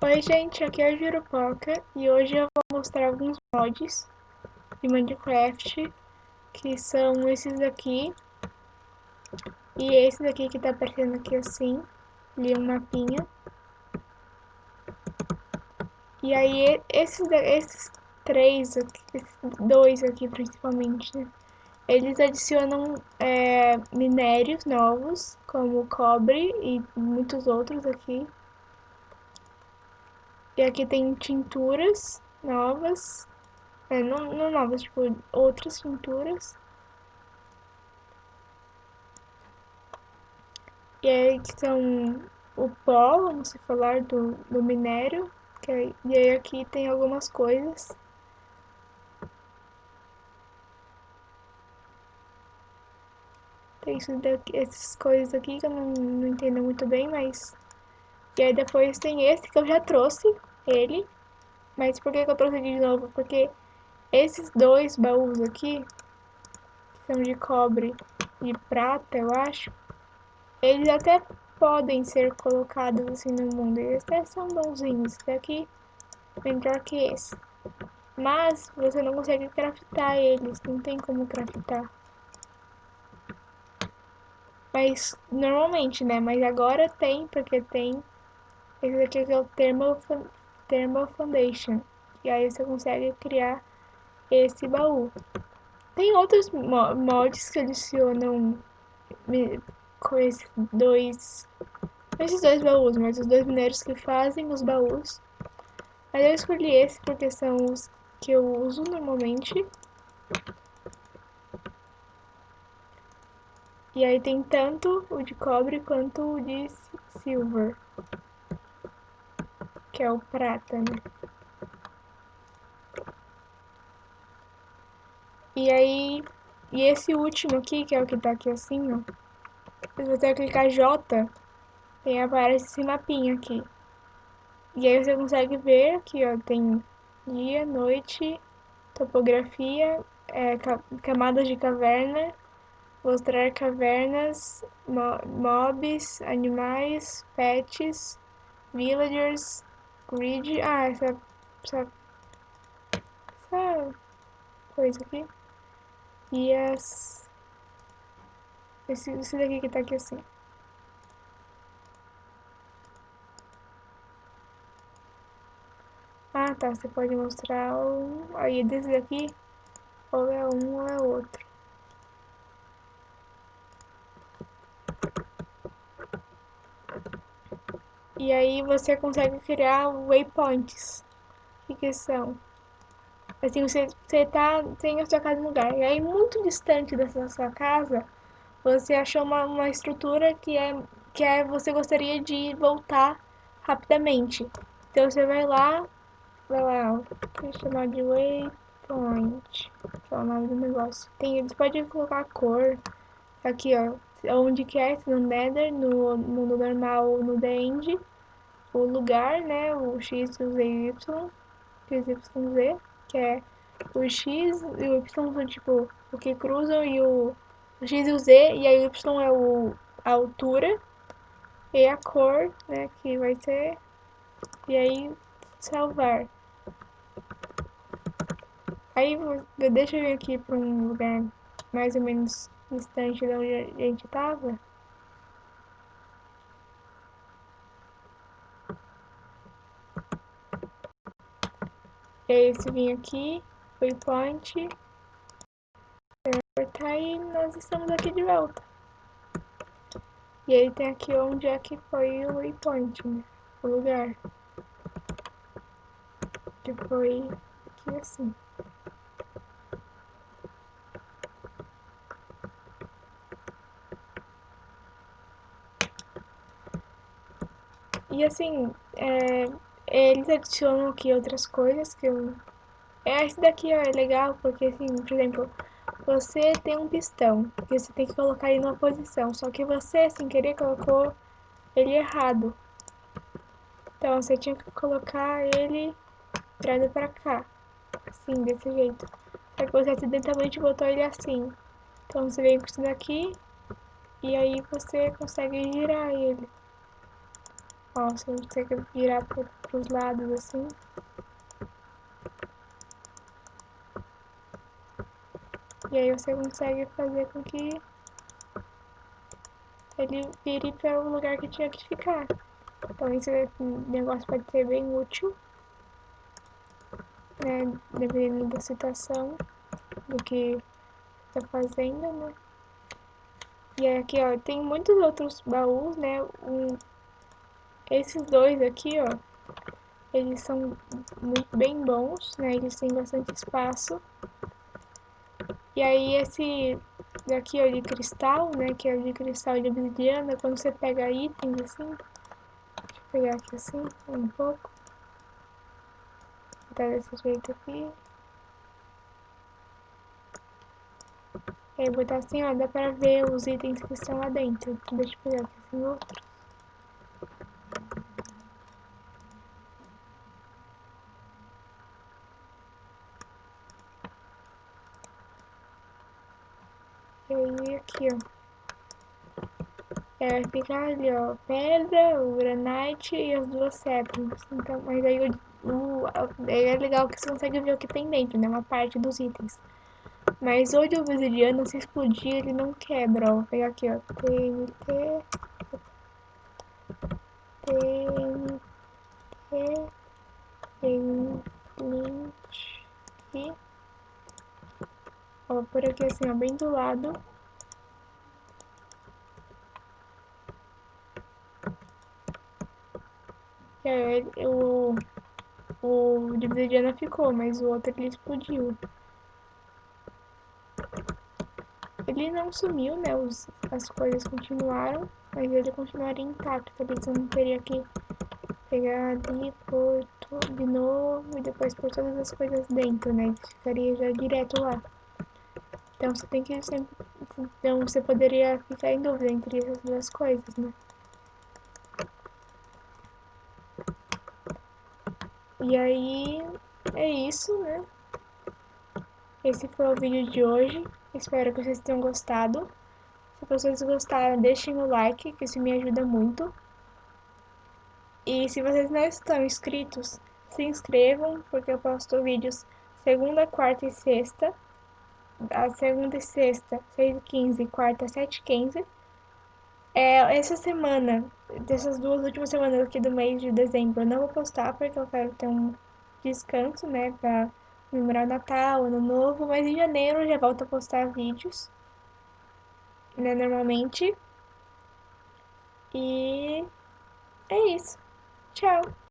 Oi gente, aqui é a Jurupoca e hoje eu vou mostrar alguns mods de Minecraft que são esses aqui e esse daqui que tá aparecendo aqui assim, ali um mapinha. E aí esses, esses três, aqui, esses dois aqui principalmente, né? eles adicionam é, minérios novos como cobre e muitos outros aqui e aqui tem tinturas novas. É, não, não novas, tipo, outras tinturas. E aí que são o pó, vamos falar, do, do minério. É, e aí aqui tem algumas coisas. Tem isso daqui, essas coisas aqui que eu não, não entendo muito bem, mas... E aí depois tem esse que eu já trouxe, ele. Mas por que, que eu trouxe de novo? Porque esses dois baús aqui, que são de cobre e prata, eu acho, eles até podem ser colocados assim no mundo. Eles até são bonzinhos. Esse daqui é melhor que esse. Mas você não consegue craftar eles, não tem como craftar. Mas normalmente, né? Mas agora tem, porque tem esse daqui é o Thermal Thermal Foundation. E aí você consegue criar esse baú. Tem outros mods que adicionam com esses dois, esses dois baús, mas os dois mineiros que fazem os baús. Mas eu escolhi esse porque são os que eu uso normalmente. E aí tem tanto o de cobre quanto o de silver que é o prata, né? E aí, e esse último aqui, que é o que tá aqui assim, ó. Se você clicar J, tem aparece esse mapinha aqui. E aí você consegue ver aqui, ó, tem dia, noite, topografia, é, camadas de caverna, mostrar cavernas, mobs, animais, pets, villagers, grid. Ah, essa, essa, essa coisa aqui. E as. Esse, esse daqui que tá aqui assim. Ah, tá. Você pode mostrar o. Aí desse daqui, ou é um ou é outro. E aí você consegue criar waypoints. O que, são? Assim, você, você tá, tem a sua casa no lugar. E aí, muito distante dessa sua casa, você achou uma, uma estrutura que é, que é você gostaria de voltar rapidamente. Então, você vai lá, vai lá, vou chamar de waypoint. Que é o nome do negócio. Tem, você pode colocar a cor. Aqui, ó. Onde quer, no Nether, no mundo normal, no The End o lugar, né, o x, o z e o y, x, y, z, que é o x e o y são tipo o que cruzam e o, o x e o z, e aí o y é o, a altura e a cor, né, que vai ser, e aí salvar. Aí deixa eu vir aqui para um lugar mais ou menos distante de onde a gente estava. E aí você vem aqui, waypoint, apertar e nós estamos aqui de volta. E aí tem aqui onde é que foi o waypoint, né? O lugar. Que foi aqui assim. E assim, é, eles adicionam aqui outras coisas que eu... É, esse daqui ó, é legal porque, assim, por exemplo, você tem um pistão e você tem que colocar ele numa posição, só que você, sem querer, colocou ele errado. Então, você tinha que colocar ele virado pra cá, assim, desse jeito. Só que você acidentalmente botou ele assim. Então, você vem com isso daqui e aí você consegue girar ele. Ó, você consegue virar pro, pros lados assim. E aí você consegue fazer com que ele vire para o lugar que tinha que ficar. Então esse negócio pode ser bem útil, né? Dependendo da situação, do que está fazendo, né? E aqui, ó, tem muitos outros baús, né? Um, esses dois aqui, ó, eles são muito bem bons, né? Eles têm bastante espaço. E aí esse daqui, ó, de cristal, né? Que é o de cristal de obsidiana, quando você pega itens assim, deixa eu pegar aqui assim, um pouco. Tá desse jeito aqui. E aí botar assim, ó, dá pra ver os itens que estão lá dentro. Deixa eu pegar aqui assim outro. E aí aqui, ó. É, fica ali, ó, pedra, o granite e as duas cédulas. Então, mas aí o, o, é legal que você consegue ver o que tem dentro, né? Uma parte dos itens. Mas o de se explodir, ele não quebra, ó. Vou pegar aqui, ó. TNT. TNT. Tem flint. Aqui. Por aqui assim, ó, bem do lado. É, o, o de obsidiana ficou, mas o outro ele explodiu. Ele não sumiu, né? Os, as coisas continuaram, mas ele continuaria intacto. Ali você não teria que pegar ali, tudo de novo e depois pôr todas as coisas dentro, né? Ficaria já direto lá. Então você tem que sempre. Então você poderia ficar em dúvida entre essas duas coisas, né? E aí é isso, né? Esse foi o vídeo de hoje. Espero que vocês tenham gostado. Se vocês gostaram, deixem o like, que isso me ajuda muito. E se vocês não estão inscritos, se inscrevam, porque eu posto vídeos segunda, quarta e sexta. A segunda e sexta, 6h15 e quarta, 7h15. É, essa semana, dessas duas últimas semanas aqui do mês de dezembro, eu não vou postar porque eu quero ter um descanso, né, pra comemorar Natal, Ano Novo, mas em janeiro eu já volto a postar vídeos, né, normalmente. E é isso. Tchau!